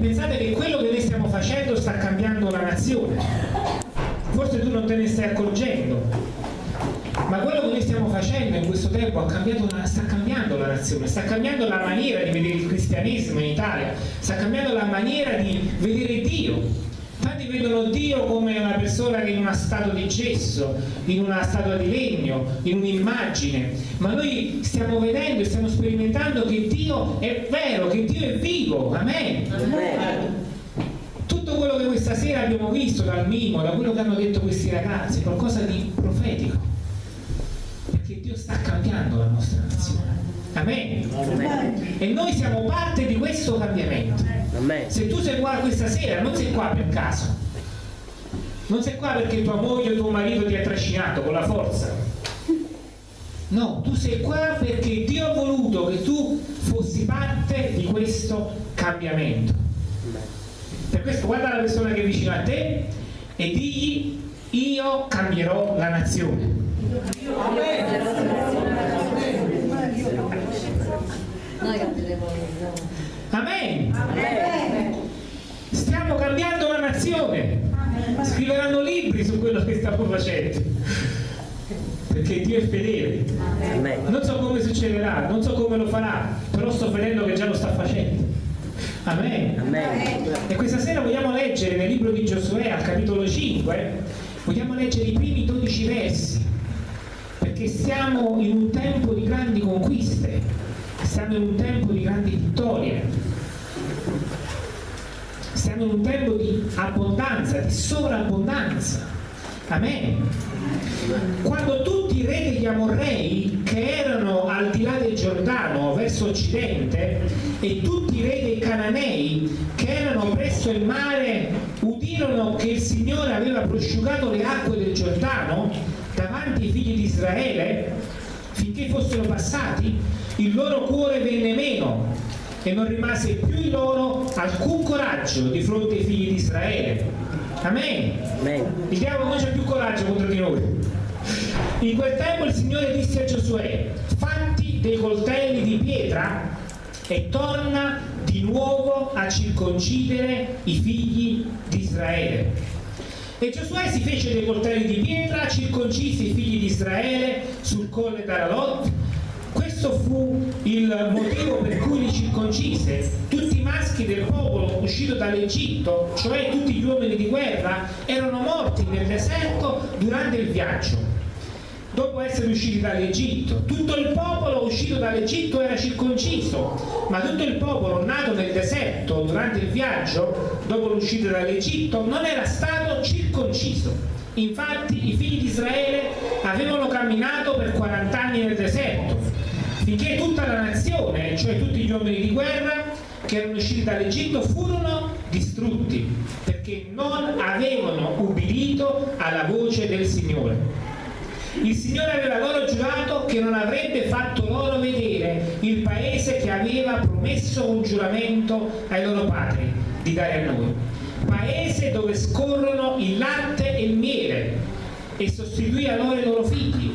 pensate che quello che noi stiamo facendo sta cambiando la nazione. Forse tu non te ne stai accorgendo, ma quello che noi stiamo facendo in questo tempo la, sta cambiando la nazione, sta cambiando la maniera di vedere il cristianesimo in Italia, sta cambiando la maniera di vedere Dio. Vedono Dio come una persona che in una statua di gesso, in una statua di legno, in un'immagine, ma noi stiamo vedendo e stiamo sperimentando che Dio è vero, che Dio è vivo, amen. amen. Tutto quello che questa sera abbiamo visto dal mimo, da quello che hanno detto questi ragazzi, è qualcosa di profetico sta cambiando la nostra nazione. Amen. Amen. E noi siamo parte di questo cambiamento. Amen. Se tu sei qua questa sera, non sei qua per caso. Non sei qua perché tua moglie o tuo marito ti ha trascinato con la forza. No, tu sei qua perché Dio ha voluto che tu fossi parte di questo cambiamento. Per questo guarda la persona che è vicino a te e digli io cambierò la nazione. Amen. Stiamo cambiando la nazione. Scriveranno libri su quello che stiamo facendo. Perché Dio è fedele. Non so come succederà, non so come lo farà, però sto vedendo che già lo sta facendo. Amen. Amen. E questa sera vogliamo leggere nel libro di Giosuè al capitolo 5, vogliamo leggere i primi 12 versi perché siamo in un tempo di grandi conquiste, siamo in un tempo di grandi vittorie, siamo in un tempo di abbondanza, di sovrabbondanza. Amen. Quando tutti i re degli Amorrei che erano al di là del Giordano verso occidente e tutti i re dei Cananei che erano presso il mare udirono che il Signore aveva prosciugato le acque del Giordano davanti ai figli di Israele finché fossero passati il loro cuore venne meno e non rimase più in loro alcun coraggio di fronte ai figli di Israele Amen, Amen. il diavolo non c'è più coraggio contro di noi in quel tempo il Signore disse a Giosuè fatti dei coltelli di pietra e torna di nuovo a circoncidere i figli di Israele e Giosuè si fece dei coltelli di pietra, circoncise i figli di Israele sul colle d'Aralot. Questo fu il motivo per cui li circoncise. Tutti i maschi del popolo uscito dall'Egitto, cioè tutti gli uomini di guerra, erano morti nel deserto durante il viaggio dopo essere usciti dall'Egitto. Tutto il popolo uscito dall'Egitto era circonciso, ma tutto il popolo nato nel deserto durante il viaggio, dopo l'uscita dall'Egitto, non era stato circonciso. Infatti i figli di Israele avevano camminato per 40 anni nel deserto, finché tutta la nazione, cioè tutti gli uomini di guerra che erano usciti dall'Egitto, furono distrutti, perché non avevano ubbidito alla voce del Signore. Il Signore aveva loro giurato che non avrebbe fatto loro vedere il paese che aveva promesso un giuramento ai loro padri di dare a noi. Paese dove scorrono il latte e il miele e sostituì a loro i loro figli.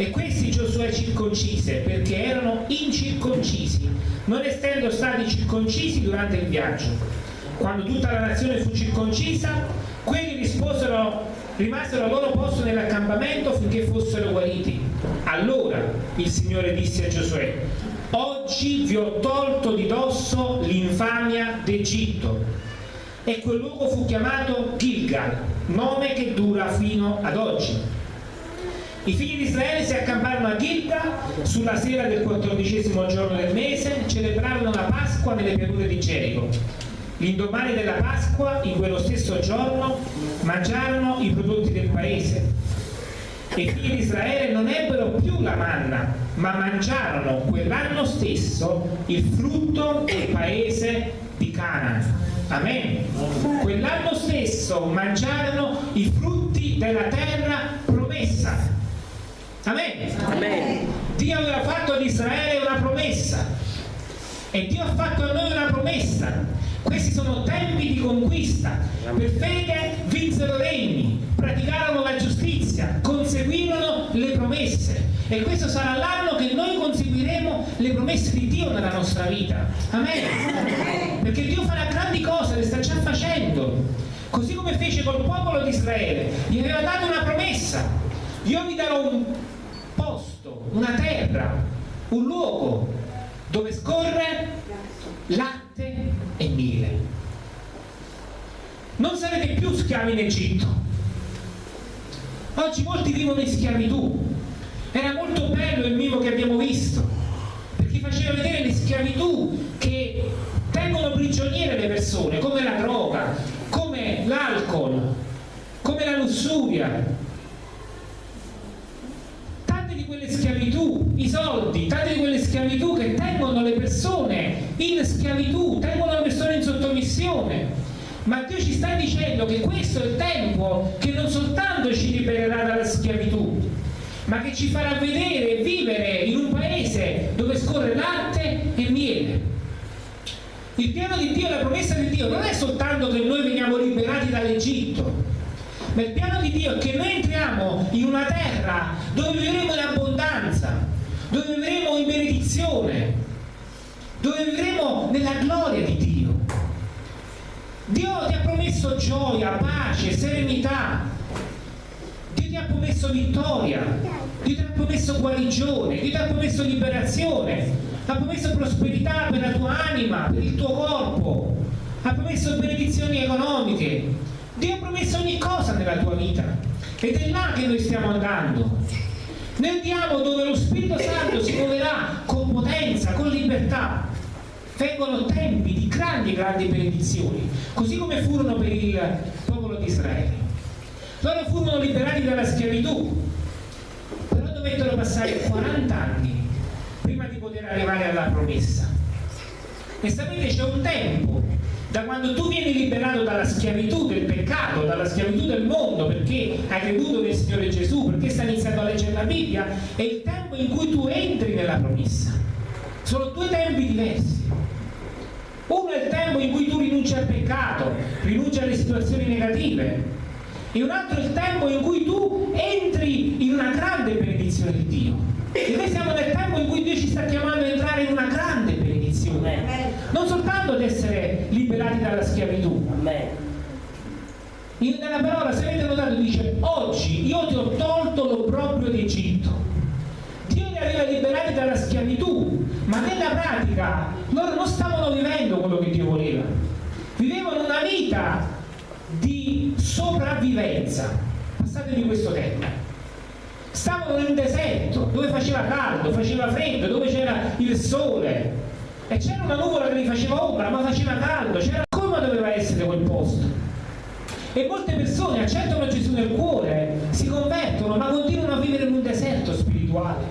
E questi Giosuè circoncise perché erano incirconcisi, non essendo stati circoncisi durante il viaggio. Quando tutta la nazione fu circoncisa, quelli risposero rimasero al loro posto nell'accampamento finché fossero guariti. Allora il Signore disse a Giosuè, oggi vi ho tolto di dosso l'infamia d'Egitto. E quel luogo fu chiamato Gilgal, nome che dura fino ad oggi. I figli di Israele si accamparono a Gilgal sulla sera del quattordicesimo giorno del mese, celebrarono la Pasqua nelle pianure di Gerico L'indomani della Pasqua, in quello stesso giorno, mangiarono i prodotti del paese. E i figli di Israele non ebbero più la manna, ma mangiarono quell'anno stesso il frutto del paese di Canaan. Amen. Quell'anno stesso mangiarono i frutti della terra promessa. Amen. Amen. Dio aveva fatto ad Israele una promessa e Dio ha fatto a noi una promessa questi sono tempi di conquista. Per fede vinsero regni, praticarono la giustizia, conseguirono le promesse. E questo sarà l'anno che noi conseguiremo le promesse di Dio nella nostra vita. Amen. Perché Dio farà grandi cose, le sta già facendo. Così come fece col popolo di Israele, gli aveva dato una promessa. Io vi darò un posto, una terra, un luogo dove scorre latte e miele. Non sarete più schiavi in Egitto. Oggi molti vivono in schiavitù. Era molto bello il mimo che abbiamo visto, perché faceva vedere le schiavitù che tengono prigioniere le persone, come la droga, come l'alcol, come la lussuria, tante di quelle schiavitù, i soldi, tante di quelle schiavitù che tengono le persone in schiavitù, tengono le persone in sottomissione. Ma Dio ci sta dicendo che questo è il tempo che non soltanto ci libererà dalla schiavitù, ma che ci farà vedere e vivere in un paese dove scorre latte e miele. Il piano di Dio, la promessa di Dio non è soltanto che noi veniamo liberati dall'Egitto, ma il piano di Dio è che noi entriamo in una terra dove vivremo in abbondanza, dove vivremo in benedizione, dove vivremo nella gloria di Dio. Dio ti ha promesso gioia, pace, serenità. Dio ti ha promesso vittoria. Dio ti ha promesso guarigione. Dio ti ha promesso liberazione. Ha promesso prosperità per la tua anima, per il tuo corpo. Ha promesso benedizioni economiche. Dio ha promesso ogni cosa nella tua vita. Ed è là che noi stiamo andando. Noi andiamo dove lo Spirito Santo si muoverà con potenza, con libertà vengono tempi di grandi, grandi benedizioni, così come furono per il popolo di Israele. Loro furono liberati dalla schiavitù, però dovettero passare 40 anni prima di poter arrivare alla promessa. E sapete c'è un tempo da quando tu vieni liberato dalla schiavitù del peccato, dalla schiavitù del mondo, perché hai creduto nel Signore Gesù, perché stai iniziando a leggere la Bibbia, è il tempo in cui tu entri nella promessa. Sono due tempi diversi. Uno è il tempo in cui tu rinunci al peccato, rinunci alle situazioni negative, e un altro è il tempo in cui tu entri in una grande benedizione di Dio. E noi siamo nel tempo in cui Dio ci sta chiamando ad entrare in una grande benedizione, non soltanto ad essere liberati dalla schiavitù. In, nella parola, se avete notato, dice oggi io ti ho tolto l'obbrobrio d'Egitto. Dio li aveva liberati dalla schiavitù, ma nella pratica loro non stavano quello che Dio voleva, vivevano una vita di sopravvivenza, passatemi questo tempo. Stavano nel deserto, dove faceva caldo, faceva freddo, dove c'era il sole, e c'era una nuvola che gli faceva ombra, ma faceva caldo, c'era come doveva essere quel posto. E molte persone accettano Gesù nel cuore, si convertono, ma continuano a vivere in un deserto spirituale,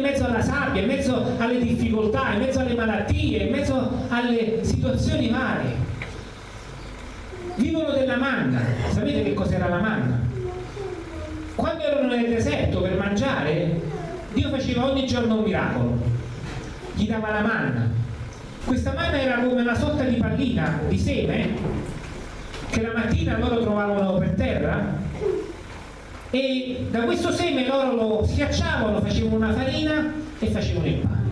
in mezzo alla sabbia, in mezzo alle difficoltà, in mezzo alle malattie, in mezzo alle situazioni varie. Vivono della manna. Sapete che cos'era la manna? Quando erano nel deserto per mangiare, Dio faceva ogni giorno un miracolo. Gli dava la manna. Questa manna era come una sorta di pallina di seme che la mattina loro trovavano per terra e da questo seme loro lo schiacciavano, facevano una farina e facevano il pane.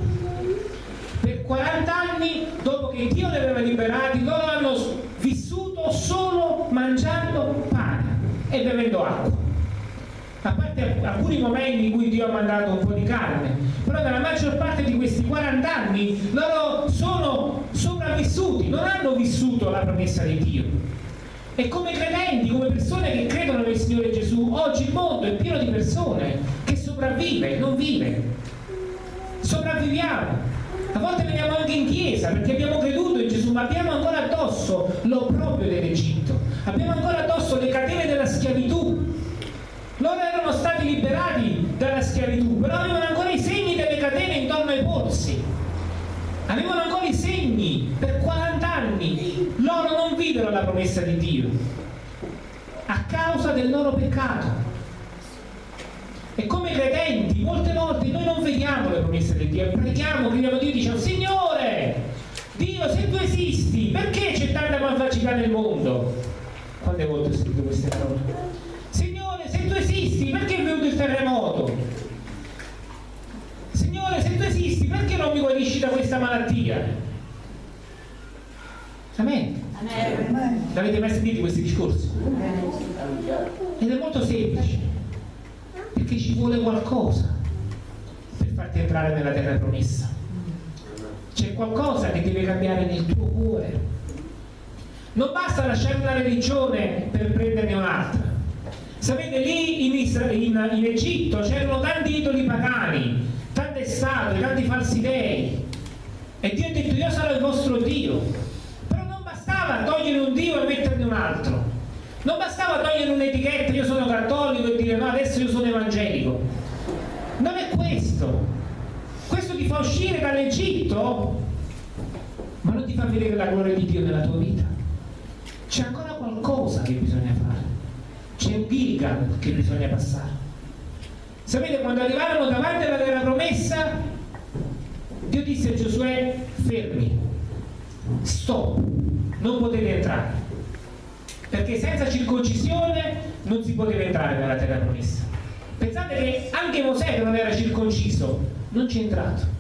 Per 40 anni, dopo che Dio li aveva liberati, loro hanno vissuto solo mangiando pane e bevendo acqua. A parte alcuni momenti in cui Dio ha mandato un po' di carne, però nella maggior parte di questi 40 anni loro sono sopravvissuti, non hanno vissuto la promessa di Dio e come credenti, come persone che credono nel Signore Gesù, oggi il mondo è pieno di persone che sopravvive, non vive. Sopravviviamo. A volte veniamo anche in chiesa perché abbiamo creduto in Gesù, ma abbiamo ancora addosso l'opprobrio dell'Egitto. Abbiamo ancora addosso le catene della schiavitù. Loro erano stati liberati dalla schiavitù, però avevano ancora i segni delle catene intorno ai polsi. Avevano ancora i segni per 40 anni. Loro non videro la promessa di Dio a causa del loro peccato. E come credenti, molte volte noi non vediamo le promesse di Dio, preghiamo, gridiamo a Dio e diciamo, Signore, Dio, se tu esisti, perché c'è tanta malvagità nel mondo? Quante volte ho scritto queste parole? Signore, se tu esisti, perché è venuto il terremoto? Signore, se tu esisti, perché non mi guarisci da questa malattia? Amen. Amen. L'avete mai sentito questi discorsi? Ed è molto semplice, perché ci vuole qualcosa per farti entrare nella terra promessa. C'è qualcosa che deve cambiare nel tuo cuore. Non basta lasciare una religione per prenderne un'altra. Sapete, lì in, Isra in, in Egitto c'erano tanti idoli pagani, tante statue, tanti falsi dei. E Dio ha detto, io sarò il vostro Dio. Bastava togliere un Dio e metterne un altro. Non bastava togliere un'etichetta, io sono cattolico e dire no, adesso io sono evangelico. Non è questo. Questo ti fa uscire dall'Egitto, ma non ti fa vedere la gloria di Dio nella tua vita. C'è ancora qualcosa che bisogna fare. C'è un Gilgal che bisogna passare. Sapete, quando arrivarono davanti alla terra promessa, Dio disse a Giosuè, fermi, stop, non potete entrare. Perché senza circoncisione non si poteva entrare nella terra promessa. Pensate che anche Mosè che non era circonciso non c'è entrato.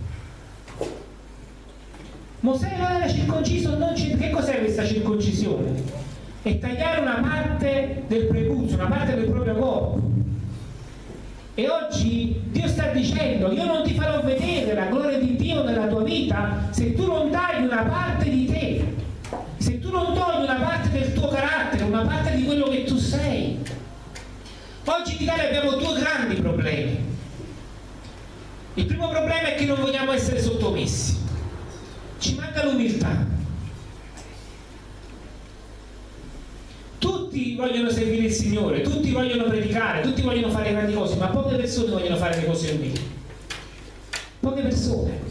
Mosè non era circonciso non che cos'è questa circoncisione? è tagliare una parte del prepuzio una parte del proprio corpo. E oggi Dio sta dicendo io non ti farò vedere la gloria di Dio nella tua vita se tu non tagli una parte di te se tu non togli una parte del tuo carattere, una parte di quello che tu sei. Oggi in Italia abbiamo due grandi problemi. Il primo problema è che non vogliamo essere sottomessi. Ci manca l'umiltà. Tutti vogliono servire il Signore, tutti vogliono predicare, tutti vogliono fare grandi cose, ma poche persone vogliono fare le cose umili. Poche persone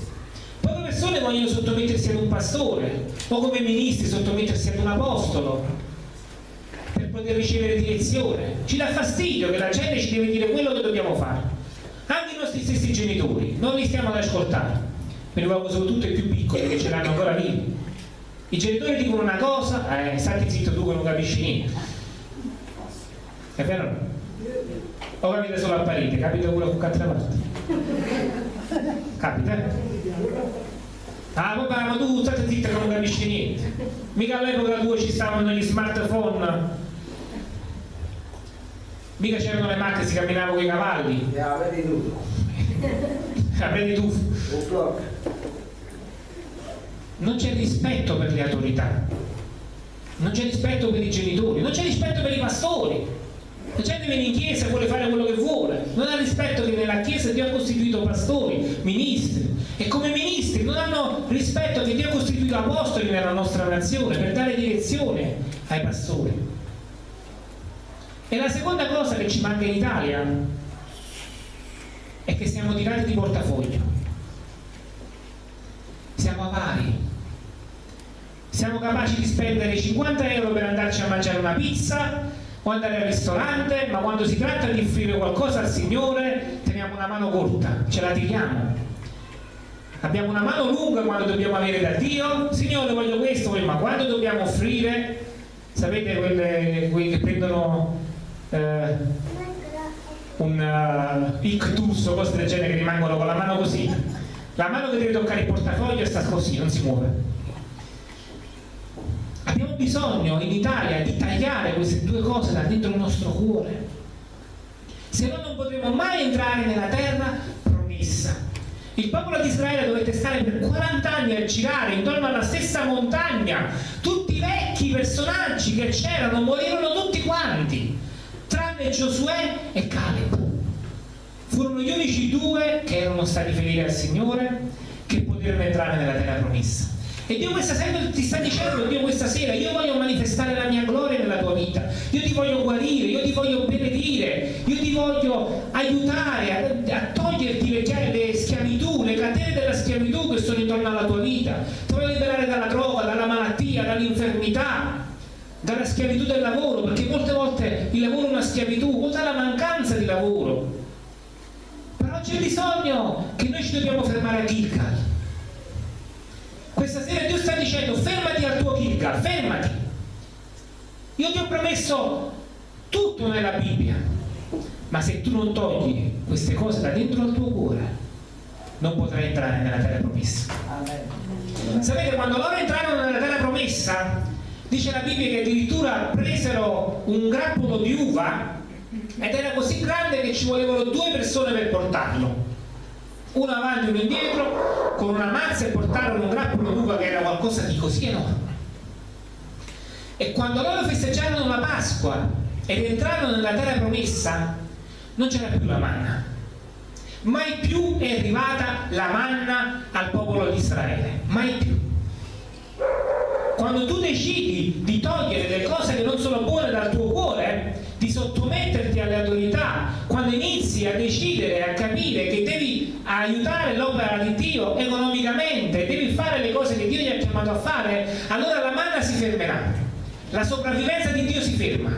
persone vogliono sottomettersi ad un pastore o come ministri sottomettersi ad un apostolo per ricevere direzione. Ci dà fastidio che la gente ci deve dire quello che dobbiamo fare. Anche i nostri stessi genitori, non li stiamo ad ascoltare. Ne rivolgo soprattutto i più piccoli che ce l'hanno ancora vivi. I genitori dicono una cosa, eh, stati zitto tu che non capisci niente. È vero? O capita solo a parete, capita pure qualche altra parte. Capita? Ah papà, ma tu state zitta che non capisci niente. Mica all'epoca tua ci stavano gli smartphone. Mica c'erano le macchine, si camminava con i cavalli. Ja, vedi tu. Ah, vedi tu. Non c'è rispetto per le autorità. Non c'è rispetto per i genitori, non c'è rispetto per i pastori. La gente viene in chiesa e vuole fare quello che vuole, non ha rispetto che nella chiesa Dio ha costituito pastori, ministri, e come ministri non hanno rispetto che Dio ha costituito apostoli nella nostra nazione per dare direzione ai pastori. E la seconda cosa che ci manca in Italia è che siamo tirati di portafoglio. Siamo avari. Siamo capaci di spendere 50 euro per andarci a mangiare una pizza o andare al ristorante, ma quando si tratta di offrire qualcosa al Signore teniamo una mano corta, ce la tiriamo abbiamo una mano lunga quando dobbiamo avere da Dio Signore voglio questo, ma quando dobbiamo offrire sapete quelli che prendono eh, un uh, ictus o cose del genere che rimangono con la mano così. La mano che deve toccare il portafoglio sta così, non si muove. Abbiamo bisogno in Italia di tagliare queste due cose da dentro il nostro cuore. Se no non potremo mai entrare nella terra promessa. Il popolo di Israele dovette stare per 40 anni a girare intorno alla stessa montagna. Tutti i vecchi personaggi che c'erano morirono tutti quanti, tranne Giosuè e Caleb. Furono gli unici due che erano stati fedeli al Signore che poterono entrare nella terra promessa. E Dio questa sera ti sta dicendo, Dio questa sera, io voglio manifestare la mia gloria nella tua vita, io ti voglio guarire, io ti voglio benedire, io ti voglio aiutare a, a toglierti le, le schiavitù, le catene della schiavitù che sono intorno alla tua vita, ti voglio liberare dalla droga, dalla malattia, dall'infermità, dalla schiavitù del lavoro, perché molte volte il lavoro è una schiavitù, o dalla mancanza di lavoro. Però c'è bisogno che noi ci dobbiamo fermare a Gilgal questa sera Dio sta dicendo fermati al tuo Gilgal, fermati. Io ti ho promesso tutto nella Bibbia, ma se tu non togli queste cose da dentro al tuo cuore, non potrà entrare nella terra promessa. Sapete, quando loro entrarono nella terra promessa, dice la Bibbia che addirittura presero un grappolo di uva ed era così grande che ci volevano due persone per portarlo. Uno avanti e uno indietro, con una mazza e portarono un grappolo d'uva che era qualcosa di così enorme. E quando loro festeggiarono la Pasqua ed entrarono nella terra promessa, non c'era più la manna. Mai più è arrivata la manna al popolo di Israele, mai più. Quando tu decidi di togliere le cose che non sono buone dal tuo cuore, di sottometterti alle autorità, quando inizi a decidere, a capire che devi aiutare l'opera di Dio economicamente, devi fare le cose che Dio ti ha chiamato a fare, allora la manna si fermerà. La sopravvivenza di Dio si ferma.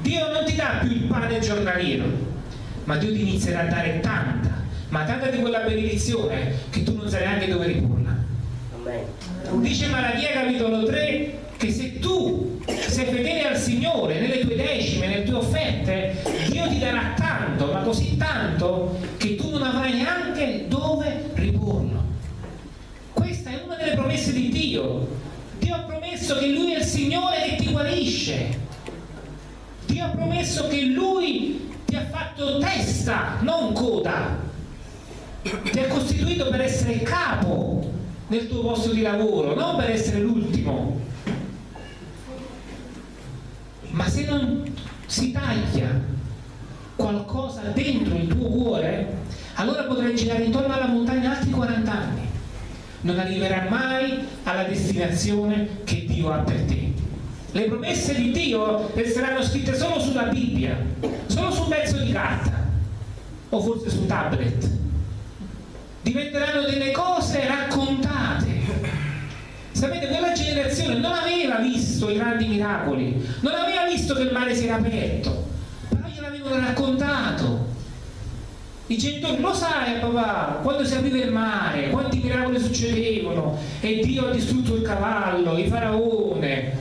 Dio non ti dà più il pane giornaliero ma Dio ti inizierà a dare tanta ma tanta di quella benedizione che tu non sai neanche dove riporla dice Malachia capitolo 3 che se tu sei fedele al Signore nelle tue decime, nelle tue offerte Dio ti darà tanto ma così tanto che tu non avrai neanche dove riporlo questa è una delle promesse di Dio Dio ha promesso che Lui è il Signore che ti guarisce. Dio ha promesso che Lui ti ha fatto testa, non coda. Ti ha costituito per essere capo nel tuo posto di lavoro, non per essere l'ultimo. Ma se non si taglia qualcosa dentro il tuo cuore, allora potrai girare intorno alla montagna altri 40 anni non arriverà mai alla destinazione che Dio ha per te. Le promesse di Dio resteranno scritte solo sulla Bibbia, solo su un pezzo di carta o forse su un tablet. Diventeranno delle cose raccontate. Sapete, quella generazione non aveva visto i grandi miracoli, non aveva visto che il mare si era aperto, però gliel'avevano raccontato. I genitori lo sai papà quando si apriva il mare quanti miracoli succedevano e Dio ha distrutto il cavallo il faraone.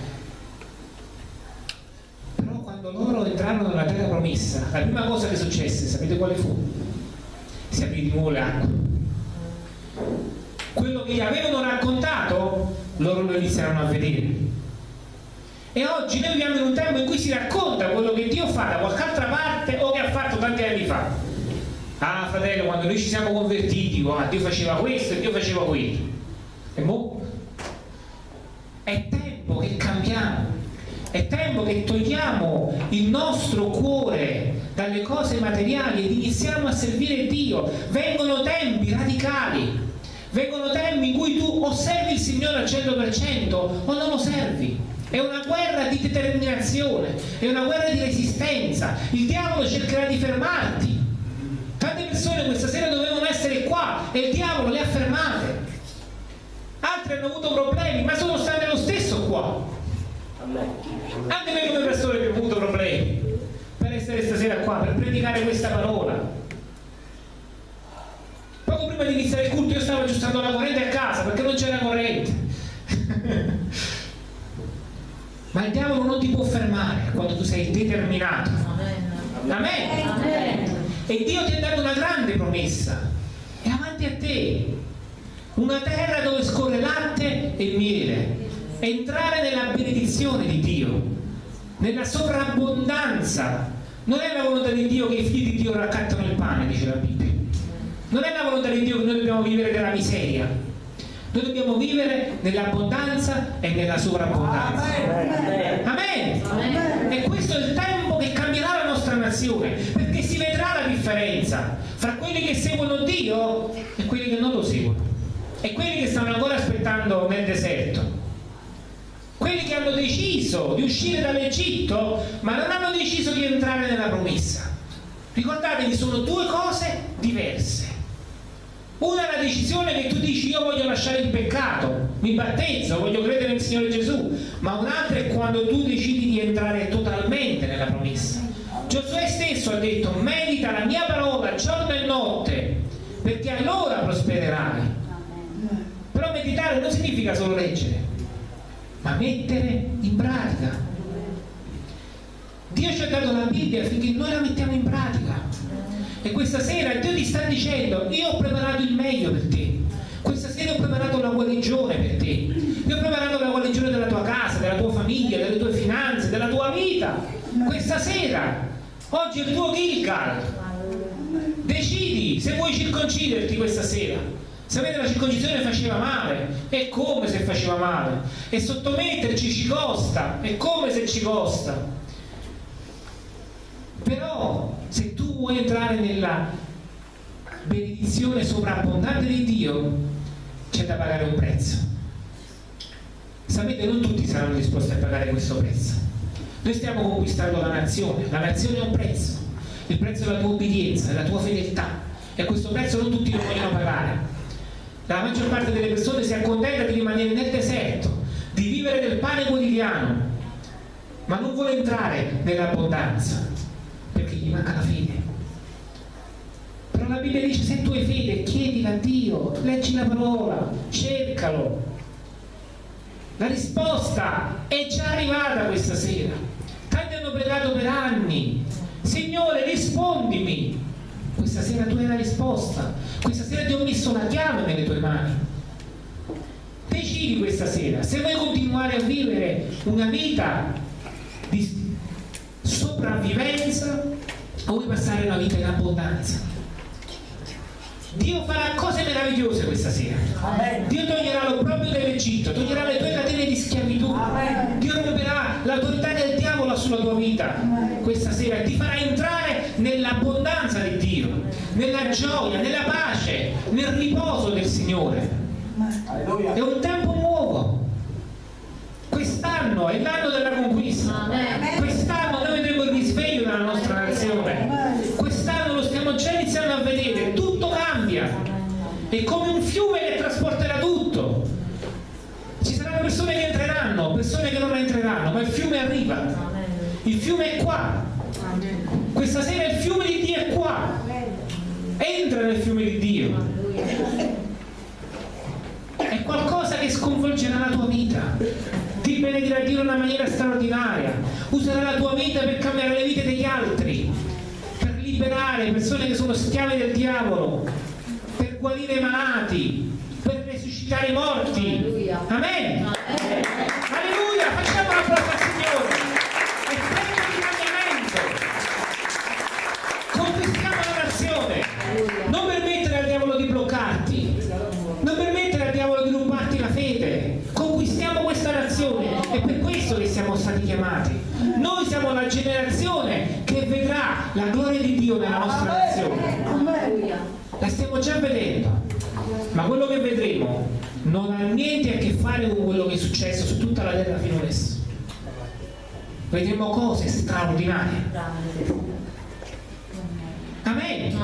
Però quando loro entrarono nella terra promessa la prima cosa che successe sapete quale fu? si aprì di nuovo l'acqua quello che gli avevano raccontato loro lo iniziarono a vedere. E oggi noi viviamo in un tempo in cui si racconta quello che Dio fa da qualche altra parte o che ha fatto tanti anni fa. Ah fratello quando noi ci siamo convertiti ah, Dio faceva questo e Dio faceva quello. E mo? è tempo che cambiamo. È tempo che togliamo il nostro cuore dalle cose materiali ed iniziamo a servire Dio. Vengono tempi radicali vengono tempi in cui tu osservi il Signore al 100% o non lo servi è una guerra di determinazione è una guerra di resistenza il diavolo cercherà di fermarti Tante persone questa sera dovevano essere qua e il diavolo le ha fermate. Altri hanno avuto problemi, ma sono state lo stesso qua. Anche noi come persone abbiamo avuto problemi per essere stasera qua, per predicare questa parola. Prima di iniziare il culto io stavo aggiustando la corrente a casa perché non c'era corrente. ma il diavolo non ti può fermare quando tu sei determinato. Amen. Amen. Amen e Dio ti ha dato una grande promessa è avanti a te una terra dove scorre latte e miele entrare nella benedizione di Dio nella sovrabbondanza non è la volontà di Dio che i figli di Dio raccattano il pane dice la Bibbia non è la volontà di Dio che noi dobbiamo vivere della miseria noi dobbiamo vivere nell'abbondanza e nella sovrabbondanza Amen. Amen. Amen. e questo è il tempo che cambierà la nostra nazione perché si vedrà la differenza fra quelli che seguono Dio e quelli che non lo seguono e quelli che stanno ancora aspettando nel deserto quelli che hanno deciso di uscire dall'Egitto ma non hanno deciso di entrare nella promessa ricordatevi sono due cose diverse una è la decisione che tu dici io voglio lasciare il peccato, mi battezzo, voglio credere nel Signore Gesù, ma un'altra è quando tu decidi di entrare totalmente nella promessa. Giosuè stesso ha detto medita la mia parola giorno e notte perché allora prospererai. Però meditare non significa solo leggere, ma mettere in pratica. Dio ci ha dato la Bibbia affinché noi la mettiamo in pratica E questa sera Dio ti sta dicendo, io ho preparato il meglio per te. Questa sera ho preparato la guarigione per te. Io ho preparato la guarigione della tua casa, della tua famiglia, delle tue finanze, della tua vita. Questa sera, oggi è il tuo Gilgal. Decidi se vuoi circonciderti questa sera. Sapete la circoncisione faceva male, e come se faceva male, e sottometterci ci costa, e come se ci costa. Però vuoi entrare nella benedizione sovrabbondante di Dio, c'è da pagare un prezzo. Sapete, non tutti saranno disposti a pagare questo prezzo. Noi stiamo conquistando la nazione, la nazione ha un prezzo, il prezzo della tua obbedienza, della tua fedeltà, e questo prezzo non tutti lo vogliono pagare. La maggior parte delle persone si accontenta di rimanere nel deserto, di vivere del pane quotidiano, ma non vuole entrare nell'abbondanza perché gli manca la fede. La Bibbia dice se tu hai fede chiedila a Dio, leggi la parola, cercalo. La risposta è già arrivata questa sera. Tanti hanno pregato per anni. Signore, rispondimi. Questa sera tu hai la risposta. Questa sera ti ho messo la chiave nelle tue mani. Decidi questa sera se vuoi continuare a vivere una vita di sopravvivenza o vuoi passare una vita in abbondanza. Dio farà cose meravigliose questa sera. Dio toglierà l'obbrobrio dell'Egitto, toglierà le tue catene di schiavitù. Dio romperà l'autorità del diavolo sulla tua vita questa sera e ti farà entrare nell'abbondanza di Dio, nella gioia, nella pace, nel riposo del Signore. È un tempo nuovo. Quest'anno è l'anno della conquista. Quest'anno ma il fiume arriva. Il fiume è qua. Questa sera il fiume di Dio è qua. Entra nel fiume di Dio è qualcosa che sconvolgerà la tua vita ti benedirà Dio in una maniera straordinaria userà la tua vita per cambiare le vite degli altri per liberare persone che sono schiave del diavolo per guarire i malati per resuscitare i morti amen alleluia facciamo la applauso al Signore è tempo di cambiamento conquistiamo la nazione non permettere al diavolo di bloccarti non permettere al diavolo di rubarti la fede conquistiamo questa nazione è per questo che siamo stati chiamati noi siamo la generazione che vedrà la gloria di Dio nella nostra nazione la stiamo già vedendo ma quello che vedremo non ha niente a che fare con quello che è successo su tutta la terra fino adesso vedremo cose straordinarie Amen.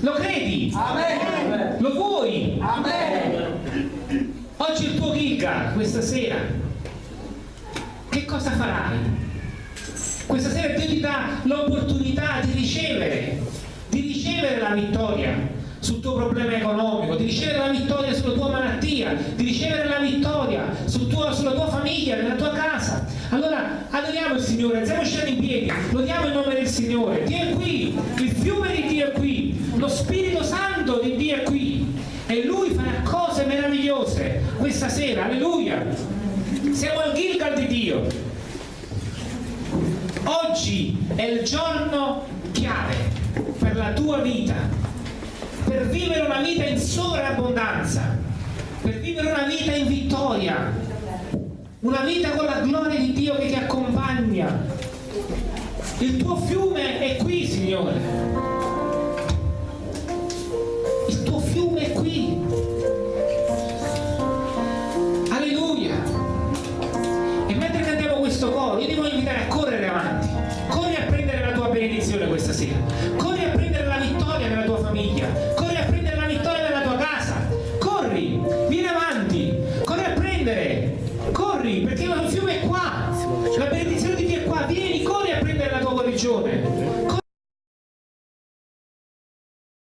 Lo credi? Amen. Lo vuoi? Amen. Oggi il tuo Gilgal, questa sera. Che cosa farai? Questa sera Dio ti dà l'opportunità di ricevere, di ricevere la vittoria sul tuo problema economico, di ricevere la vittoria sulla tua malattia, di ricevere la vittoria sul tuo- sulla tua famiglia, nella tua casa. Allora adoriamo il Signore, alziamo scendere in piedi, lodiamo il nome del Signore. Dio è qui, il fiume di Dio è qui, lo Spirito Santo di Dio è qui e Lui farà cose meravigliose questa sera, alleluia. Siamo al Gilgal di Dio. Oggi è il giorno chiave per la tua vita, per vivere una vita in sovrabbondanza, per vivere una vita in vittoria, una vita con la gloria di Dio che ti accompagna. Il tuo fiume è qui, Signore.